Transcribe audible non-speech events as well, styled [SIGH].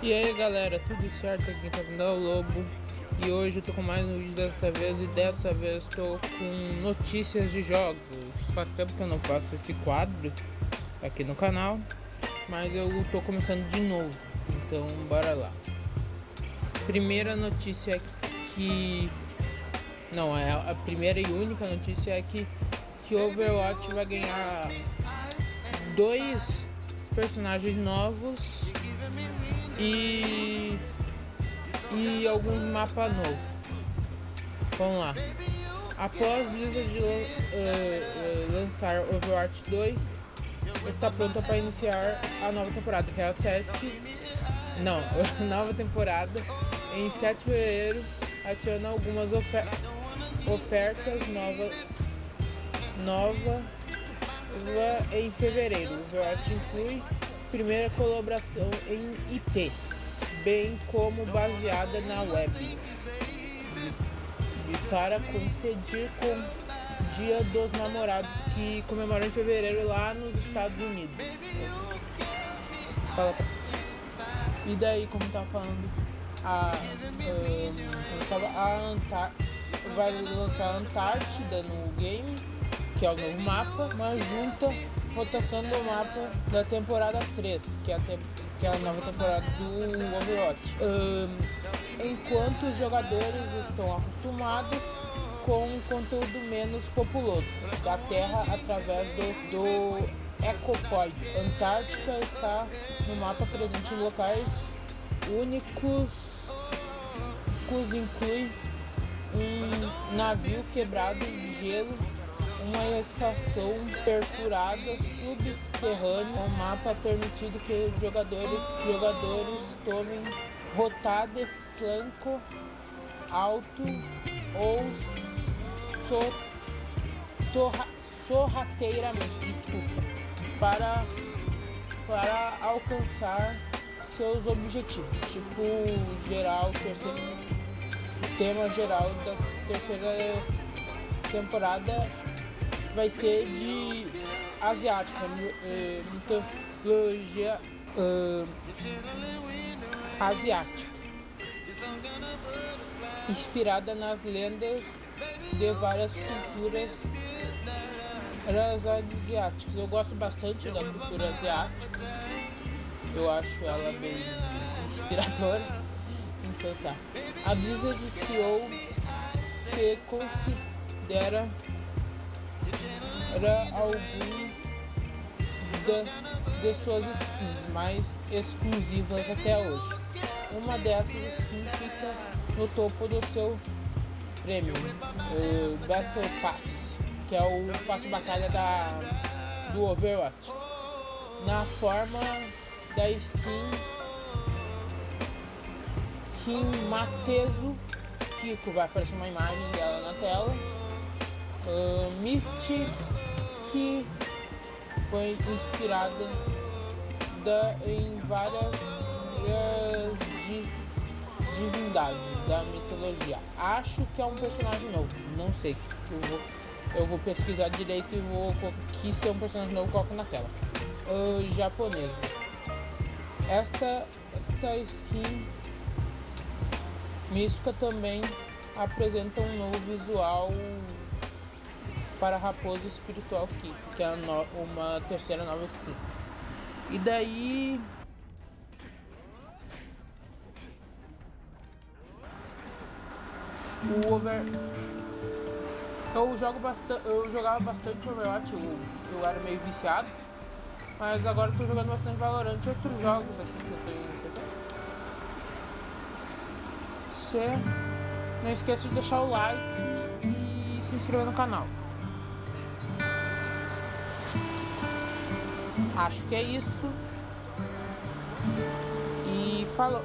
E aí galera, tudo certo? Aqui tá vendo é o Lobo. E hoje eu tô com mais um vídeo dessa vez E dessa vez tô com notícias de jogos. Faz tempo que eu não faço esse quadro aqui no canal Mas eu tô começando de novo. Então bora lá. Primeira notícia é que... Não, é a primeira e única notícia é que, que Overwatch vai ganhar dois personagens novos e e alguns mapas novos. Vamos lá. Após Blizzard uh, uh, lançar Overwatch 2, está pronta para iniciar a nova temporada, que é a 7. Não, [LAUGHS] nova temporada. Em 7 de fevereiro, adiciona algumas ofer ofertas novas nova em fevereiro. O Overwatch inclui primeira colaboração em IP, bem como baseada na web. Para coincidir com Dia dos Namorados, que comemora em fevereiro lá nos Estados Unidos. E daí, como tava falando, a, um, a Antar vai lançar a Antártida no game, que é o novo mapa, uma junta rotação do mapa da temporada 3, que é a, te que é a nova temporada do Overwatch. Um, enquanto os jogadores estão acostumados com um conteúdo menos populoso da Terra através do, do Ecopoid. Antártica está no mapa presente em locais únicos, que inclui um navio quebrado de gelo uma estação perfurada subterrânea, um mapa permitido que os jogadores, jogadores tomem rotada flanco alto ou so, torra, sorrateiramente, desculpa, para, para alcançar seus objetivos, tipo geral, terceiro, tema geral da terceira temporada vai ser de asiática, é, mitologia uh, asiática, inspirada nas lendas de várias culturas asiáticas. Eu gosto bastante da cultura asiática, eu acho ela bem inspiradora. Então tá. A Blizzard criou que considera era alguns de, de suas skins mais exclusivas até hoje. Uma dessas skins fica no topo do seu prêmio, o Battle Pass, que é o passo batalha da, do Overwatch. Na forma da skin Kimatezu Kiko, vai aparecer uma imagem dela na tela. Uh, Misty que foi inspirada da, em várias di, divindades da mitologia. Acho que é um personagem novo, não sei. Eu vou, eu vou pesquisar direito e vou que se é um personagem novo coloco na tela. Uh, japonesa. Esta, esta skin mística também apresenta um novo visual para Raposo Espiritual Kiko, que é uma terceira nova skin. E daí... O Over... Eu jogo bastante, eu jogava bastante Overwatch, eu, eu era meio viciado. Mas agora estou jogando bastante Valorant e outros jogos aqui que eu tenho não esqueça de deixar o like e se inscrever no canal. Acho que é isso. E falou.